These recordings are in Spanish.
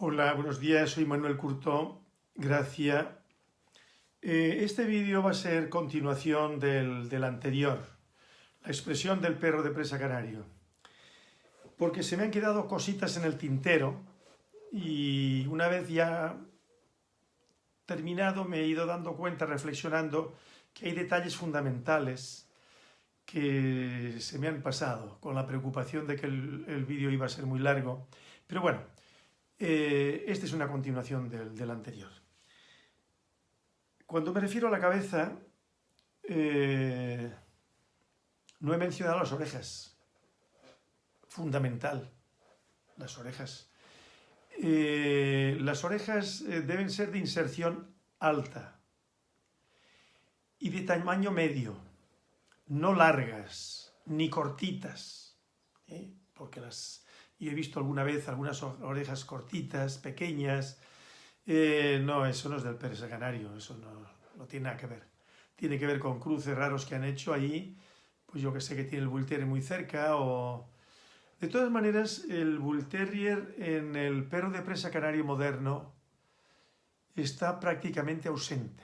Hola, buenos días, soy Manuel Curto, gracias. Eh, este vídeo va a ser continuación del, del, anterior, la expresión del perro de presa canario, porque se me han quedado cositas en el tintero y una vez ya terminado me he ido dando cuenta, reflexionando, que hay detalles fundamentales que se me han pasado, con la preocupación de que el, el vídeo iba a ser muy largo. Pero bueno, eh, esta es una continuación del, anterior. Cuando me refiero a la cabeza, eh, no he mencionado las orejas. Fundamental, las orejas. Eh, las orejas deben ser de inserción alta y de tamaño medio, no largas ni cortitas, porque las, y he visto alguna vez algunas orejas cortitas, pequeñas. Eh, no, eso no es del persa canario, eso no, tiene nada que ver. Tiene que ver con cruces raros que han hecho ahí, pues yo que sé que tiene el Bull Terrier muy cerca o... De todas maneras, el Bull Terrier en el perro de presa canario moderno está prácticamente ausente.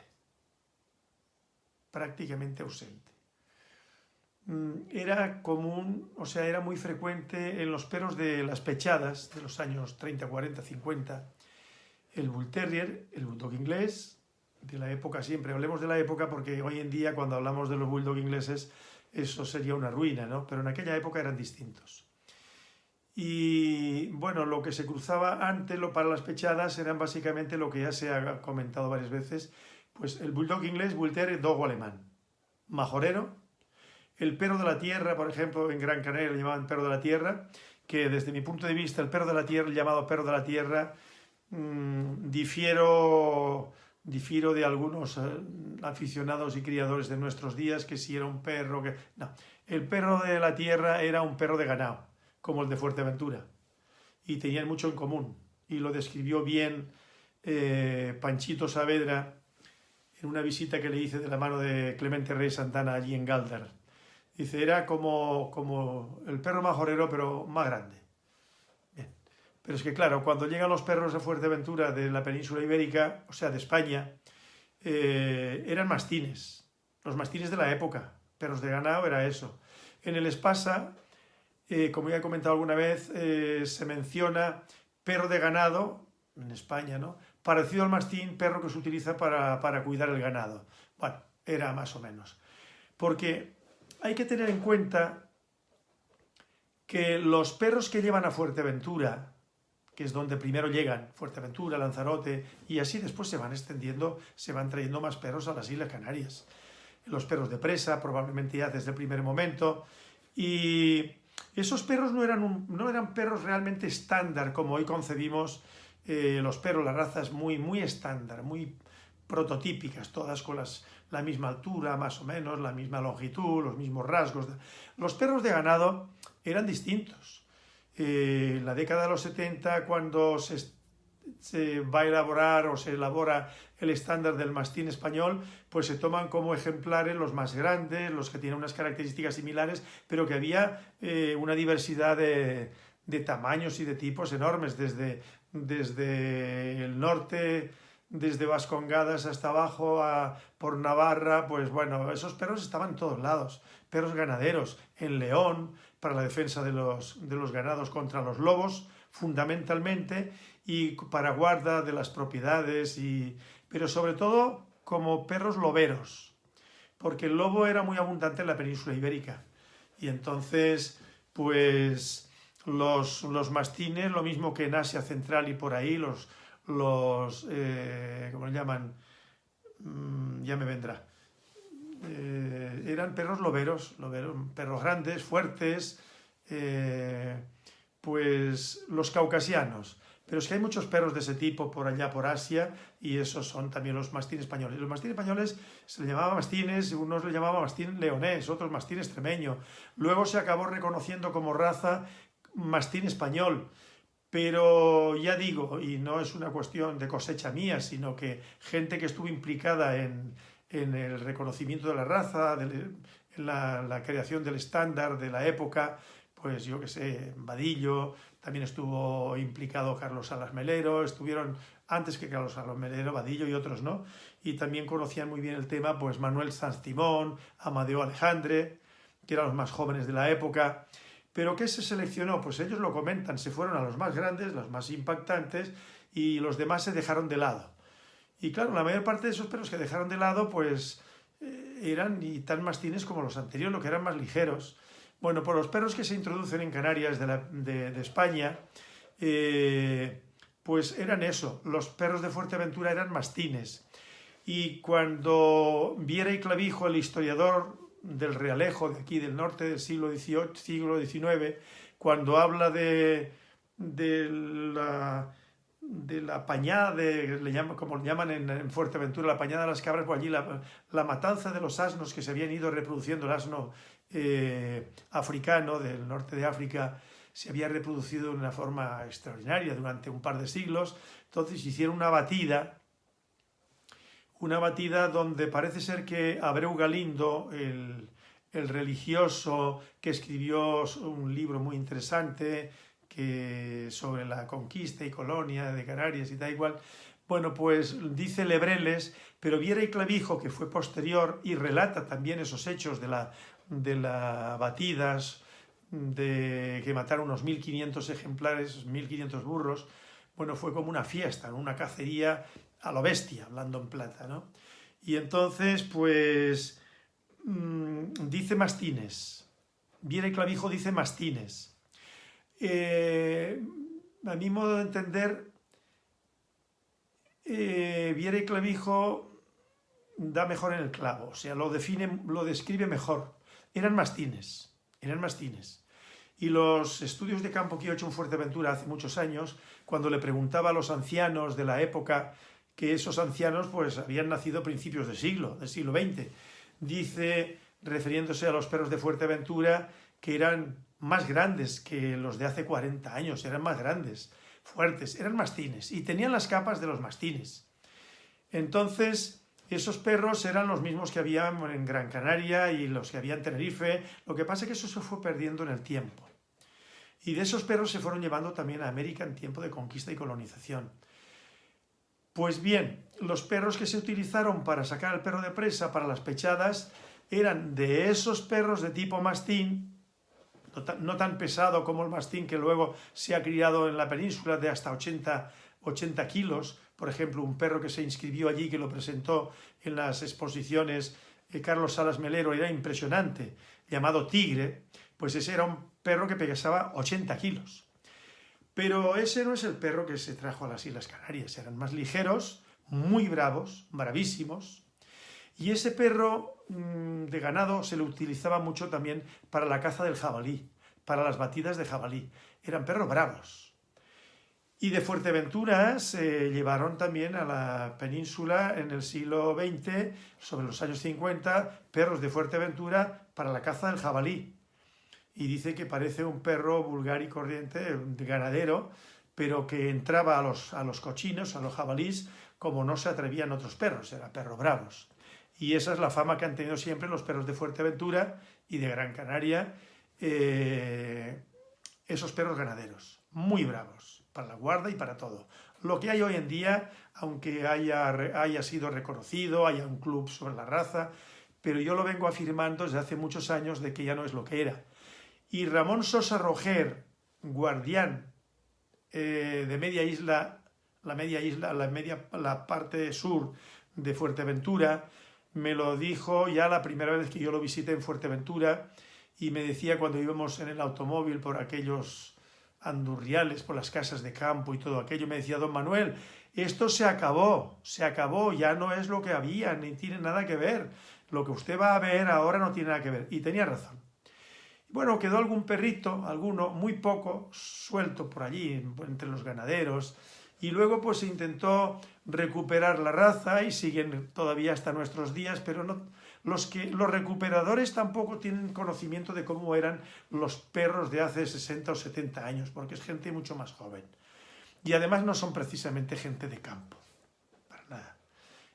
Prácticamente ausente. Mm, era común, o sea, era muy frecuente en los perros de las pechadas de los años 30, 40, 50, el Bull Terrier, el Bulldog inglés, de la época siempre, hablemos de la época porque hoy en día cuando hablamos de los Bulldog ingleses eso sería una ruina, ¿no? Pero en aquella época eran distintos. Y bueno, lo que se cruzaba antes lo para las pechadas eran básicamente lo que ya se ha comentado varias veces, pues el Bulldog inglés, Bull Dogo alemán, majorero, el perro de la tierra, por ejemplo, en Gran Canaria lo llamaban perro de la tierra, que desde mi punto de vista el perro de la tierra, llamado perro de la tierra, mmm, difiero, difiero de algunos eh, aficionados y criadores de nuestros días, que si era un perro que... No, el perro de la tierra era un perro de ganado, como el de Fuerteventura, y tenían mucho en común, y lo describió bien eh, Panchito Saavedra en una visita que le hice de la mano de Clemente Rey Santana allí en Galdar Dice, era como, como el perro majorero, pero más grande. Bien. Pero es que claro, cuando llegan los perros de Fuerteventura de la península ibérica, o sea, de España, eh, eran mastines, los mastines de la época, perros de ganado era eso. En el Espasa, eh, como ya he comentado alguna vez, eh, se menciona perro de ganado, en España, ¿no? Parecido al mastín, perro que se utiliza para, para cuidar el ganado. Bueno, era más o menos. Porque hay que tener en cuenta que los perros que llevan a Fuerteventura, que es donde primero llegan, Fuerteventura, Lanzarote, y así después se van extendiendo, se van trayendo más perros a las Islas Canarias. Los perros de presa, probablemente ya desde el primer momento, y esos perros no eran, un, no eran perros realmente estándar, como hoy concebimos eh, los perros, las razas muy, muy estándar, muy prototípicas, todas con las, la misma altura, más o menos, la misma longitud, los mismos rasgos. Los perros de ganado eran distintos. Eh, en la década de los 70, cuando se, va a elaborar o se elabora el estándar del mastín español, pues se toman como ejemplares los más grandes, los que tienen unas características similares, pero que había eh, una diversidad de, de, tamaños y de tipos enormes, desde, desde el norte desde Vascongadas hasta abajo, a, por Navarra, pues bueno, esos perros estaban en todos lados. Perros ganaderos, en León, para la defensa de los, de los ganados contra los lobos, fundamentalmente, y para guarda de las propiedades, y, pero sobre todo como perros loberos, porque el lobo era muy abundante en la península ibérica. Y entonces, pues los, los mastines, lo mismo que en Asia Central y por ahí, los, los, eh, ¿cómo le llaman? Mm, ya me vendrá. Eh, eran perros loberos, perros grandes, fuertes, eh, pues los caucasianos. Pero es que hay muchos perros de ese tipo por allá, por Asia, y esos son también los mastines españoles. Los mastines españoles se le llamaba mastines, unos le llamaban mastín leonés, otros mastín extremeño. Luego se acabó reconociendo como raza mastín español. Pero ya digo, y no es una cuestión de cosecha mía, sino que gente que estuvo implicada en, en el reconocimiento de la raza, de, la, creación del estándar de la época, pues yo que sé, Vadillo, también estuvo implicado Carlos Salas Melero, estuvieron antes que Carlos Salas Melero, Vadillo y otros, ¿no? Y también conocían muy bien el tema, pues Manuel Sanz Timón, Amadeo Alejandre, que eran los más jóvenes de la época. Pero ¿qué se seleccionó? Pues ellos lo comentan, se fueron a los más grandes, los más impactantes, y los demás se dejaron de lado. Y claro, la mayor parte de esos perros que dejaron de lado, pues eh, eran y tan mastines como los anteriores, lo que eran más ligeros. Bueno, por los perros que se introducen en Canarias de, España, eh, pues eran eso, los perros de Fuerteventura eran mastines. Y cuando Viera y Clavijo, el historiador del Realejo, de aquí del norte del siglo XVIII, siglo XIX, cuando habla de, de la de la pañada, de, le como le llaman en, Fuerteventura, la pañada de las cabras, por allí la, la, matanza de los asnos que se habían ido reproduciendo, el asno eh, africano del norte de África, se había reproducido de una forma extraordinaria durante un par de siglos, entonces hicieron una batida, una batida donde parece ser que Abreu Galindo, el, el religioso que escribió un libro muy interesante, que sobre la conquista y colonia de Canarias y da igual, bueno, pues dice Lebreles, pero Viera y Clavijo, que fue posterior y relata también esos hechos de la, de la batidas, de que mataron unos 1.500 ejemplares, 1.500 burros, bueno, fue como una fiesta, una cacería a lo bestia, hablando en plata, ¿no? Y entonces, pues, mm, dice Mastines, Viera y Clavijo dice Mastines, eh, a mi modo de entender, eh, Viera y Clavijo da mejor en el clavo, o sea, lo define, lo describe mejor. Eran mastines, eran mastines. Y los estudios de campo que he hecho en Fuerteventura hace muchos años, cuando le preguntaba a los ancianos de la época, que esos ancianos pues habían nacido a principios del siglo, del siglo XX, dice, refiriéndose a los perros de Fuerteventura, que eran más grandes que los de hace 40 años, eran más grandes, fuertes, eran mastines y tenían las capas de los mastines. Entonces, esos perros eran los mismos que había en Gran Canaria y los que había en Tenerife, lo que pasa es que eso se fue perdiendo en el tiempo. Y de esos perros se fueron llevando también a América en tiempo de conquista y colonización. Pues bien, los perros que se utilizaron para sacar al perro de presa para las pechadas eran de esos perros de tipo mastín, no tan, pesado como el mastín que luego se ha criado en la península de hasta 80, 80 kilos, por ejemplo, un perro que se inscribió allí, que lo presentó en las exposiciones de Carlos Salas Melero, era impresionante, llamado Tigre, pues ese era un perro que pesaba 80 kilos. Pero ese no es el perro que se trajo a las Islas Canarias, eran más ligeros, muy bravos, bravísimos, y ese perro mm, de ganado se le utilizaba mucho también para la caza del jabalí, para las batidas de jabalí. Eran perros bravos. Y de Fuerteventura se llevaron también a la península en el siglo XX, sobre los años 50, perros de Fuerteventura para la caza del jabalí. Y dice que parece un perro vulgar y corriente, de ganadero, pero que entraba a los, a los cochinos, a los jabalís, como no se atrevían otros perros, eran perros bravos. Y esa es la fama que han tenido siempre los perros de Fuerteventura y de Gran Canaria, eh, esos perros ganaderos, muy bravos, para la guarda y para todo. Lo que hay hoy en día, aunque haya, haya sido reconocido, haya un club sobre la raza, pero yo lo vengo afirmando desde hace muchos años de que ya no es lo que era. Y Ramón Sosa Roger, guardián eh, de media isla, la media isla, la, media, la parte sur de Fuerteventura, me lo dijo ya la primera vez que yo lo visité en Fuerteventura y me decía cuando íbamos en el automóvil por aquellos andurriales, por las casas de campo y todo aquello, me decía, don Manuel, esto se acabó, se acabó, ya no es lo que había, ni tiene nada que ver. Lo que usted va a ver ahora no tiene nada que ver. Y tenía razón. Bueno, quedó algún perrito, alguno, muy poco, suelto por allí, entre los ganaderos, y luego pues se intentó recuperar la raza y siguen todavía hasta nuestros días, pero no, los, que, los recuperadores tampoco tienen conocimiento de cómo eran los perros de hace 60 o 70 años, porque es gente mucho más joven. Y además no son precisamente gente de campo, para nada.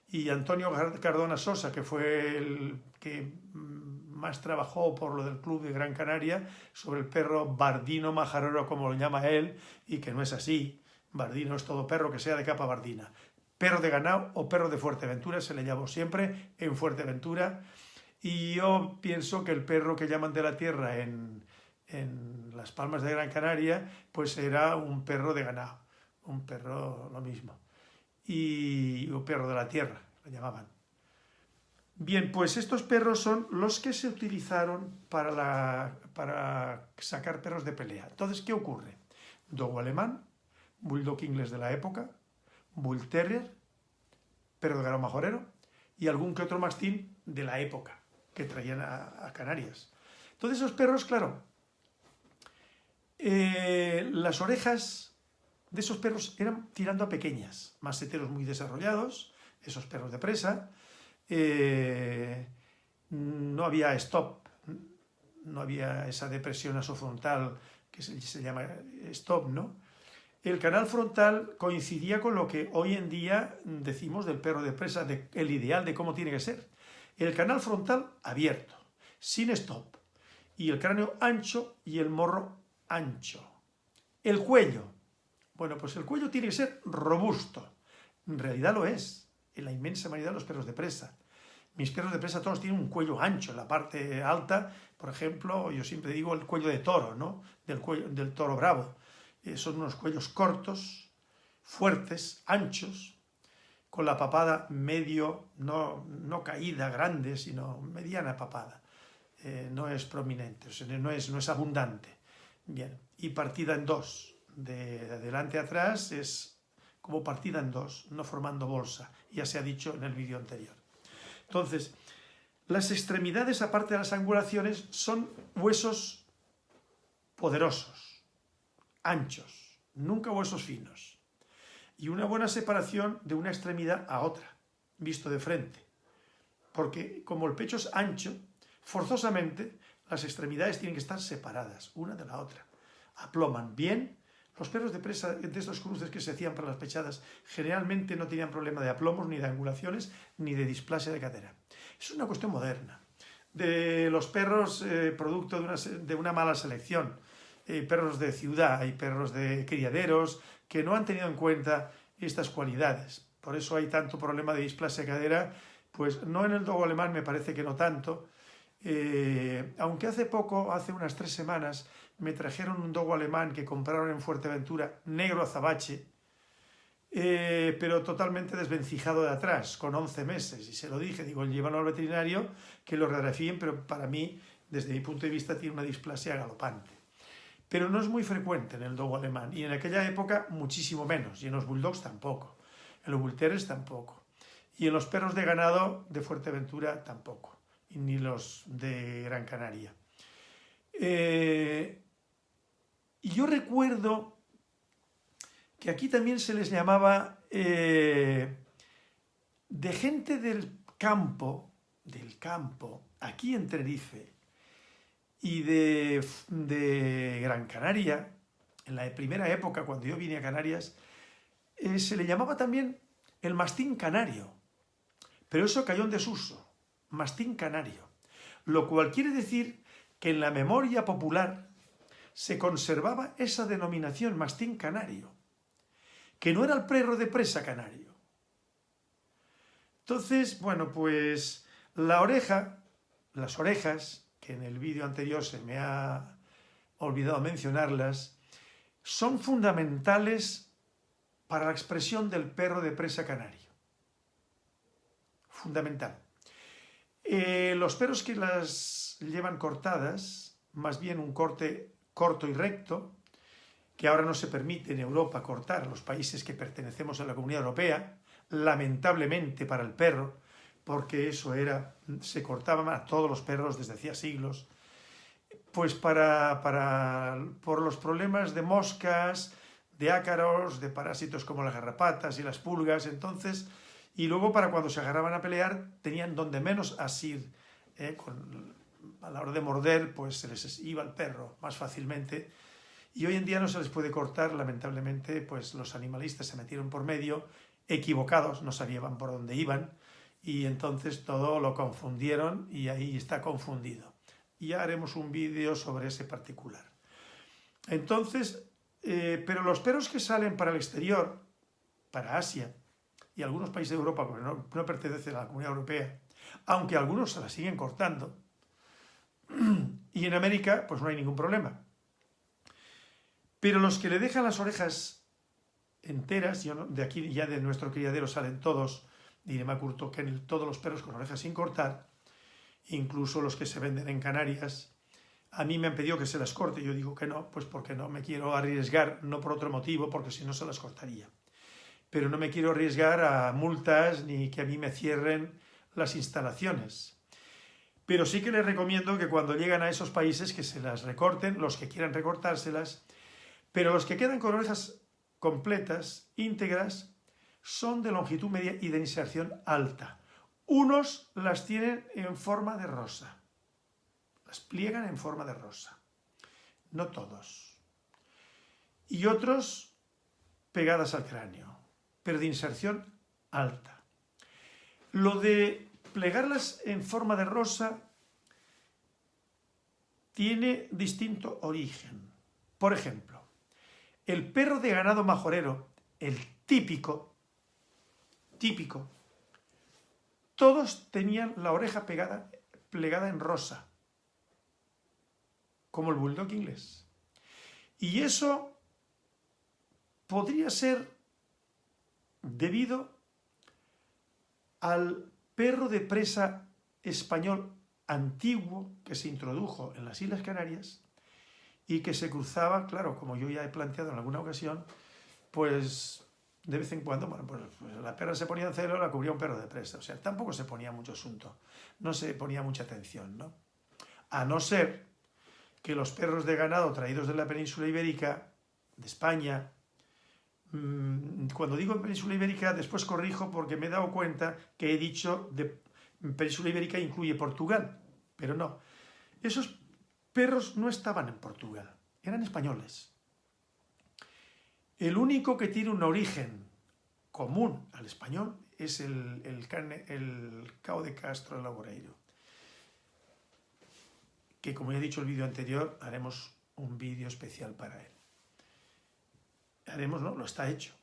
Y Antonio Cardona Sosa, que fue el que mm, más trabajó por lo del club de Gran Canaria sobre el perro bardino majarero, como lo llama él, y que no es así. Bardino es todo perro que sea de capa bardina. Perro de ganado o perro de Fuerteventura se le llamó siempre en Fuerteventura. Y yo pienso que el perro que llaman de la tierra en, en las Palmas de Gran Canaria, pues era un perro de ganado, un perro lo mismo. Y un perro de la tierra, lo llamaban. Bien, pues estos perros son los que se utilizaron para, sacar perros de pelea. Entonces, ¿qué ocurre? Dogo alemán, bulldog inglés de la época, bull terrier, perro de ganado majorero y algún que otro mastín de la época que traían a, Canarias. Entonces esos perros, claro, eh, las orejas de esos perros eran tirando a pequeñas, maseteros muy desarrollados, esos perros de presa, eh, no había stop, no había esa depresión asofrontal que se, llama stop, ¿no? El canal frontal coincidía con lo que hoy en día decimos del perro de presa, el ideal de cómo tiene que ser. El canal frontal abierto, sin stop, y el cráneo ancho y el morro ancho. El cuello. Bueno, pues el cuello tiene que ser robusto. En realidad lo es, en la inmensa mayoría de los perros de presa. Mis perros de presa todos tienen un cuello ancho en la parte alta, por ejemplo, yo siempre digo el cuello de toro, ¿no? Del, cuello, del toro bravo. Eh, son unos cuellos cortos, fuertes, anchos, con la papada medio, no, no caída, grande, sino mediana papada. Eh, no es prominente, no, es, no es abundante. Bien, y partida en dos. De adelante a atrás es como partida en dos, no formando bolsa. Ya se ha dicho en el vídeo anterior. Entonces, las extremidades, aparte de las angulaciones, son huesos poderosos, anchos, nunca huesos finos. Y una buena separación de una extremidad a otra, visto de frente. Porque como el pecho es ancho, forzosamente las extremidades tienen que estar separadas, una de la otra. Aploman bien los perros de presa de estos cruces que se hacían para las pechadas generalmente no tenían problema de aplomos, ni de angulaciones, ni de displasia de cadera. Es una cuestión moderna. De los perros eh, producto de una, mala selección. Hay perros de ciudad, hay perros de criaderos que no han tenido en cuenta estas cualidades. Por eso hay tanto problema de displasia de cadera, pues no en el dogo alemán me parece que no tanto, eh, aunque hace poco, hace unas tres semanas, me trajeron un dogo alemán que compraron en Fuerteventura, negro azabache, eh, pero totalmente desvencijado de atrás, con 11 meses. Y se lo dije, digo, llévalo al veterinario, que lo radiografíen, pero para mí, desde mi punto de vista, tiene una displasia galopante. Pero no es muy frecuente en el dogo alemán, y en aquella época muchísimo menos, y en los bulldogs tampoco, en los bull tampoco, y en los perros de ganado de Fuerteventura tampoco, y ni los de Gran Canaria. Eh, y yo recuerdo que aquí también se les llamaba eh, de gente del campo, del campo, aquí en Tenerife, y de, Gran Canaria, en la primera época, cuando yo vine a Canarias, eh, se le llamaba también el mastín canario, pero eso cayó en desuso, mastín canario, lo cual quiere decir que en la memoria popular se conservaba esa denominación mastín canario, que no era el perro de presa canario. Entonces, bueno, pues la oreja, las orejas, que en el vídeo anterior se me ha olvidado mencionarlas, son fundamentales para la expresión del perro de presa canario. Fundamental. Eh, los perros que las llevan cortadas, más bien un corte corto y recto, que ahora no se permite en Europa cortar, los países que pertenecemos a la Comunidad Europea, lamentablemente para el perro, porque eso era, se cortaban a todos los perros desde hacía siglos, pues para, para, por los problemas de moscas, de ácaros, de parásitos como las garrapatas y las pulgas, entonces, y luego para cuando se agarraban a pelear, tenían donde menos asir, eh, con a la hora de morder, pues se les iba el perro más fácilmente. Y hoy en día no se les puede cortar, lamentablemente, pues los animalistas se metieron por medio, equivocados, no sabían por dónde iban, y entonces todo lo confundieron y ahí está confundido. Y ya haremos un vídeo sobre ese particular. Entonces, eh, pero los perros que salen para el exterior, para Asia y algunos países de Europa, porque no, no pertenecen a la Comunidad Europea, aunque algunos se la siguen cortando, y en América pues no hay ningún problema. Pero los que le dejan las orejas enteras, de aquí ya de nuestro criadero salen todos, me curto todos los perros con orejas sin cortar, incluso los que se venden en Canarias, a mí me han pedido que se las corte, yo digo que no, pues porque no me quiero arriesgar, no por otro motivo, porque si no se las cortaría. Pero no me quiero arriesgar a multas ni que a mí me cierren las instalaciones. Pero sí que les recomiendo que cuando llegan a esos países que se las recorten, los que quieran recortárselas, pero los que quedan con orejas completas, íntegras, son de longitud media y de inserción alta. Unos las tienen en forma de rosa, las pliegan en forma de rosa, no todos. Y otros pegadas al cráneo, pero de inserción alta. Lo de plegarlas en forma de rosa tiene distinto origen. Por ejemplo, el perro de ganado majorero, el típico, típico, todos tenían la oreja plegada en rosa, como el bulldog inglés. Y eso podría ser debido al perro de presa español antiguo que se introdujo en las Islas Canarias y que se cruzaba, claro, como yo ya he planteado en alguna ocasión, pues de vez en cuando, bueno, pues, pues la perra se ponía en celo, la cubría un perro de presa, o sea, tampoco se ponía mucho asunto, no se ponía mucha atención, ¿no? A no ser que los perros de ganado traídos de la península ibérica, de España, cuando digo península ibérica, después corrijo porque me he dado cuenta que he dicho de península ibérica incluye Portugal, pero no. Esos perros no estaban en Portugal, eran españoles. El único que tiene un origen común al español es el, el, cao de Castro Laboreiro, que como he dicho en el vídeo anterior, haremos un vídeo especial para él haremos, ¿no? Lo está hecho.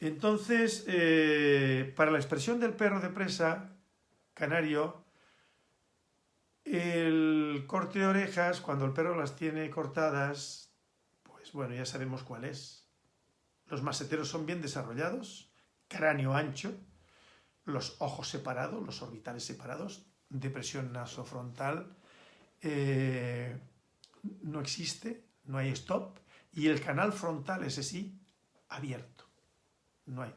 Entonces, eh, para la expresión del perro de presa canario, el corte de orejas, cuando el perro las tiene cortadas, pues bueno, ya sabemos cuál es. Los maseteros son bien desarrollados, cráneo ancho, los ojos separados, los orbitales separados, depresión nasofrontal eh, no existe, no hay stop, y el canal frontal, ese sí, abierto. No hay.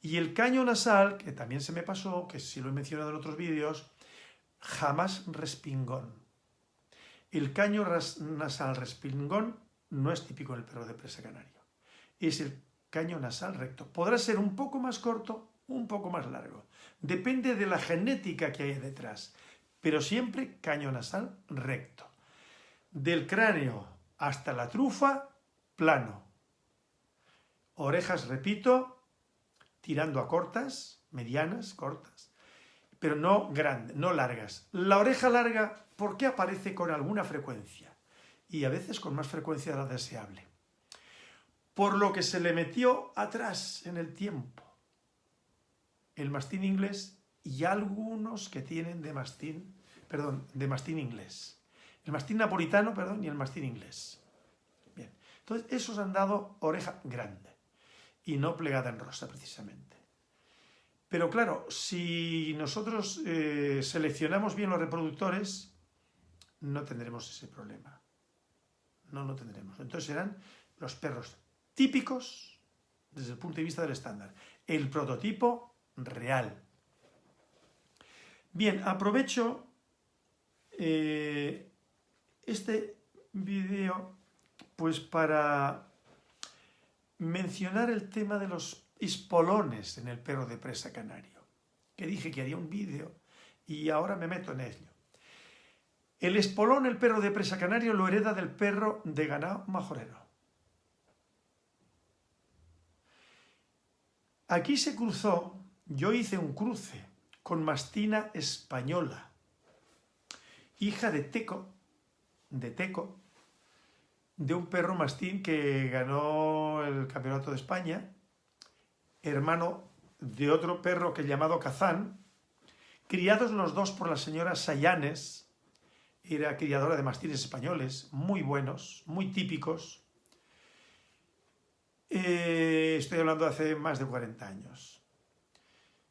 Y el caño nasal, que también se me pasó, que sí lo he mencionado en otros vídeos, jamás respingón. El caño nasal respingón no es típico en el perro de presa canario. Es el caño nasal recto. Podrá ser un poco más corto, un poco más largo. Depende de la genética que hay detrás. Pero siempre caño nasal recto. Del cráneo hasta la trufa, plano. Orejas, repito, tirando a cortas, medianas, cortas, pero no grandes, no largas. La oreja larga, ¿por qué aparece con alguna frecuencia? Y a veces con más frecuencia de la deseable. Por lo que se le metió atrás en el tiempo. El mastín inglés y algunos que tienen de mastín, perdón, de mastín inglés. El mastín napolitano, perdón, y el mastín inglés. Entonces, esos han dado oreja grande y no plegada en rosa, precisamente. Pero claro, si nosotros eh, seleccionamos bien los reproductores, no tendremos ese problema. No lo tendremos. Entonces serán los perros típicos desde el punto de vista del estándar. El prototipo real. Bien, aprovecho eh, este vídeo pues para mencionar el tema de los espolones en el perro de presa canario, que dije que haría un vídeo y ahora me meto en ello. El espolón, el perro de presa canario, lo hereda del perro de ganado majorero. Aquí se cruzó, yo hice un cruce con mastina española, hija de Teco, de Teco, de un perro mastín que ganó el Campeonato de España, hermano de otro perro que llamado Kazán, criados los dos por la señora Sayanes, era criadora de mastines españoles, muy buenos, muy típicos. Eh, estoy hablando de hace más de 40 años.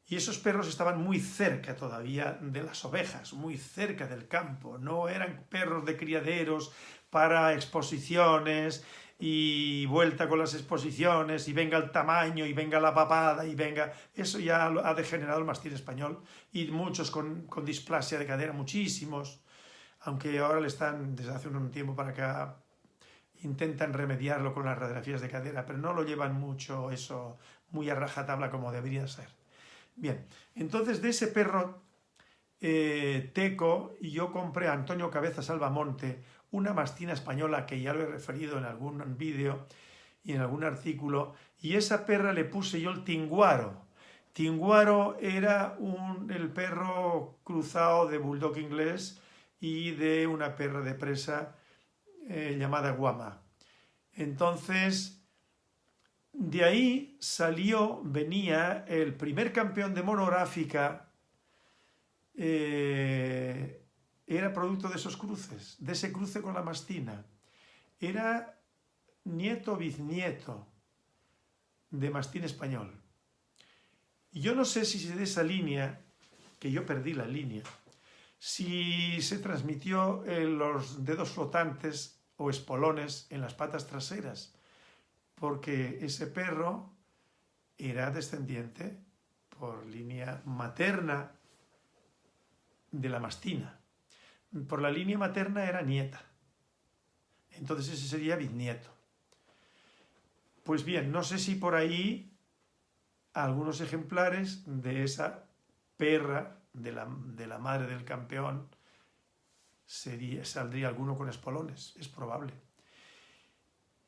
Y esos perros estaban muy cerca todavía de las ovejas, muy cerca del campo. No eran perros de criaderos para exposiciones y vuelta con las exposiciones y venga el tamaño y venga la papada y venga... Eso ya ha degenerado el mastín español y muchos con, con displasia de cadera, muchísimos, aunque ahora le están, desde hace un tiempo para acá, intentan remediarlo con las radiografías de cadera, pero no lo llevan mucho eso muy a rajatabla como debería ser. Bien, entonces de ese perro eh, teco yo compré a Antonio Cabeza Salvamonte una mastina española que ya lo he referido en algún vídeo y en algún artículo, y esa perra le puse yo el tinguaro. Tinguaro era un, el perro cruzado de bulldog inglés y de una perra de presa eh, llamada guama. Entonces, de ahí salió, venía el primer campeón de monográfica eh, era producto de esos cruces, de ese cruce con la mastina. Era nieto bisnieto de mastín español. Yo no sé si de esa línea, que yo perdí la línea, si se transmitió en los dedos flotantes o espolones en las patas traseras, porque ese perro era descendiente por línea materna de la mastina por la línea materna era nieta. Entonces ese sería bisnieto. Pues bien, no sé si por ahí algunos ejemplares de esa perra de la, madre del campeón sería, saldría alguno con espolones, es probable.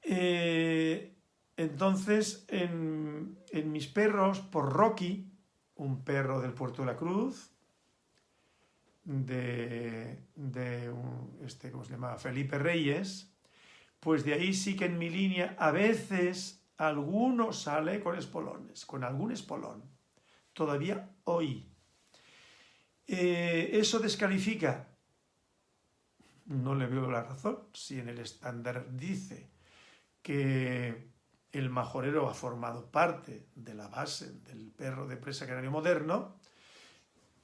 Eh, entonces, en, en mis perros, por Rocky, un perro del Puerto de la Cruz, de, este, ¿cómo se llama? Felipe Reyes, pues de ahí sí que en mi línea a veces alguno sale con espolones, con algún espolón. Todavía hoy. Eh, ¿Eso descalifica? No le veo la razón. Si en el estándar dice que el majorero ha formado parte de la base del perro de presa canario moderno,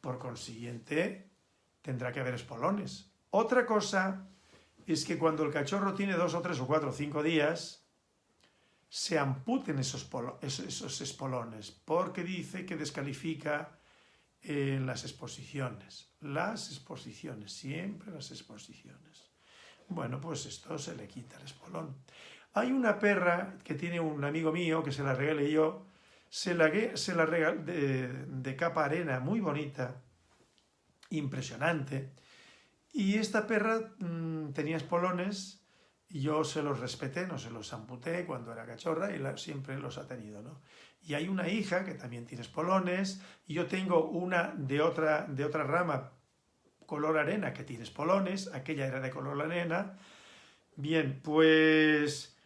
por consiguiente, tendrá que haber espolones. Otra cosa es que cuando el cachorro tiene dos o tres o cuatro o cinco días, se amputen esos, espolones, porque dice que descalifica eh, las exposiciones. Las exposiciones, siempre las exposiciones. Bueno, pues esto se le quita el espolón. Hay una perra que tiene un amigo mío que se la regalé yo, se la, se la regalé de capa arena, muy bonita, impresionante. Y esta perra mm, tenía espolones y yo se los respeté, no se los amputé cuando era cachorra y siempre los ha tenido, ¿no? Y hay una hija que también tiene espolones y yo tengo una de otra, de otra rama color arena que tiene espolones, aquella era de color arena. Bien, pues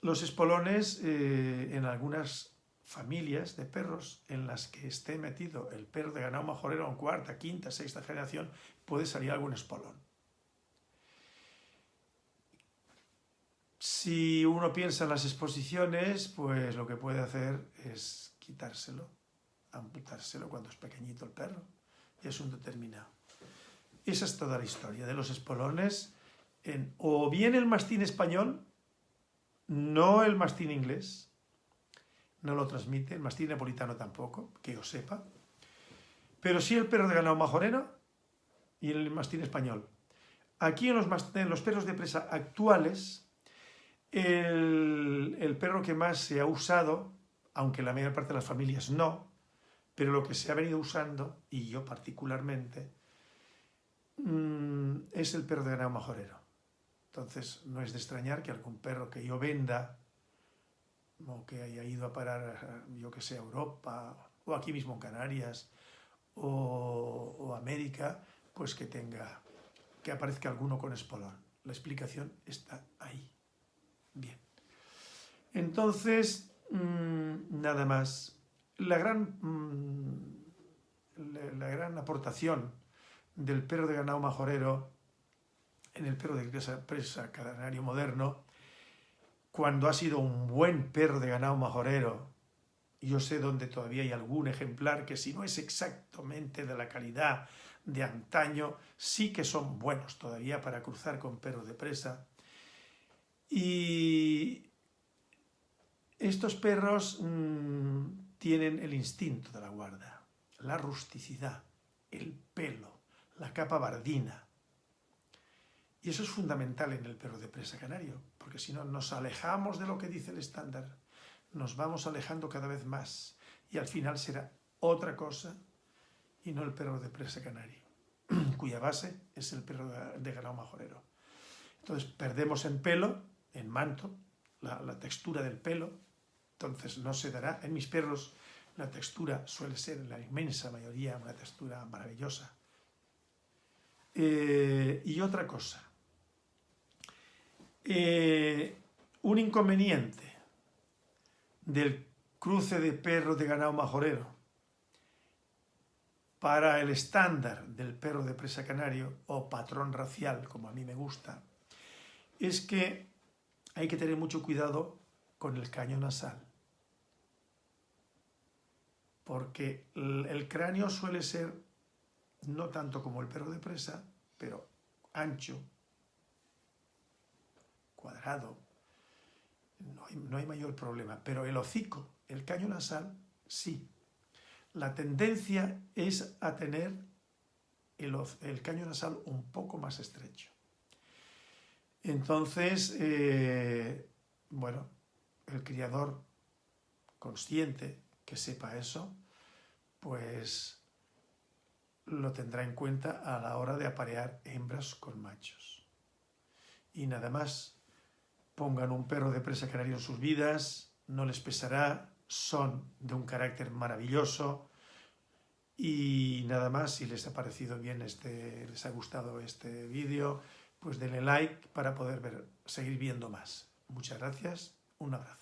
los espolones eh, en algunas familias de perros en las que esté metido el perro de ganado majorero en cuarta, quinta, sexta generación, puede salir algún espolón. Si uno piensa en las exposiciones, pues lo que puede hacer es quitárselo, amputárselo cuando es pequeñito el perro, y es un determinado. Esa es toda la historia de los espolones, en, o bien el mastín español, no el mastín inglés, no lo transmite, el mastín napolitano tampoco, que yo sepa, pero sí el perro de ganado majoreno y el mastín español. Aquí en los, los perros de presa actuales, el, el, perro que más se ha usado, aunque la mayor parte de las familias no, pero lo que se ha venido usando, y yo particularmente, mm, es el perro de ganado majorero. Entonces, no es de extrañar que algún perro que yo venda o que haya ido a parar, yo que sé, a Europa, o aquí mismo en Canarias, o, América, pues que tenga, que aparezca alguno con espolón. La explicación está ahí. Bien. Entonces, mmm, nada más. La gran, mmm, la, la, gran aportación del perro de ganado majorero en el perro de presa canario moderno, cuando ha sido un buen perro de ganado majorero, yo sé dónde todavía hay algún ejemplar que si no es exactamente de la calidad de antaño, sí que son buenos todavía para cruzar con perros de presa. Y estos perros mmm, tienen el instinto de la guarda, la rusticidad, el pelo, la capa bardina. Y eso es fundamental en el perro de presa canario, porque si no nos alejamos de lo que dice el estándar, nos vamos alejando cada vez más y al final será otra cosa y no el perro de presa canario, cuya base es el perro de ganado majorero. Entonces perdemos en pelo, en manto, la, textura del pelo, entonces no se dará. En mis perros la textura suele ser en la inmensa mayoría una textura maravillosa. Eh, y otra cosa, eh, un inconveniente del cruce de perro de ganado majorero para el estándar del perro de presa canario o patrón racial, como a mí me gusta, es que hay que tener mucho cuidado con el caño nasal. Porque el cráneo suele ser no tanto como el perro de presa, pero ancho, cuadrado, no hay, mayor problema. Pero el hocico, el caño nasal, sí. La tendencia es a tener el, el caño nasal un poco más estrecho. Entonces, eh, bueno, el criador consciente que sepa eso, pues lo tendrá en cuenta a la hora de aparear hembras con machos. Y nada más, pongan un perro de presa canario en sus vidas, no les pesará, son de un carácter maravilloso y nada más, si les ha parecido bien, este, les ha gustado este vídeo, pues denle like para poder ver, seguir viendo más. Muchas gracias, un abrazo.